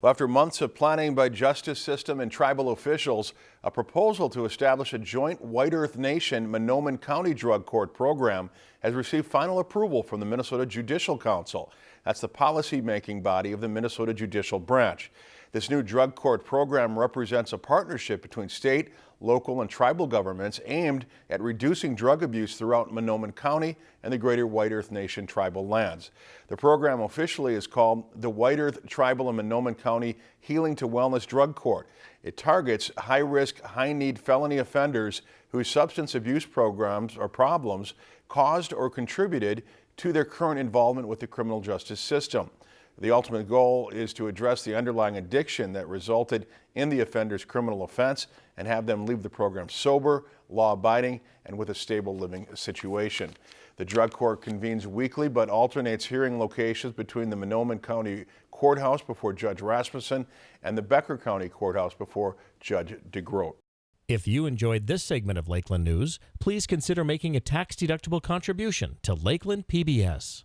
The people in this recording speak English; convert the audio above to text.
After months of planning by justice system and tribal officials, a proposal to establish a joint White Earth Nation Mahnomen County Drug Court program has received final approval from the Minnesota Judicial Council. That's the policy-making body of the Minnesota Judicial Branch. This new drug court program represents a partnership between state, local, and tribal governments aimed at reducing drug abuse throughout Mahnomen County and the greater White Earth Nation tribal lands. The program officially is called the White Earth Tribal and Mahnomen County Healing to Wellness Drug Court. It targets high-risk, high-need felony offenders whose substance abuse programs or problems caused or contributed to their current involvement with the criminal justice system. The ultimate goal is to address the underlying addiction that resulted in the offender's criminal offense and have them leave the program sober, law-abiding, and with a stable living situation. The drug court convenes weekly but alternates hearing locations between the Mahnomen County Courthouse before Judge Rasmussen and the Becker County Courthouse before Judge DeGroat. If you enjoyed this segment of Lakeland News, please consider making a tax-deductible contribution to Lakeland PBS.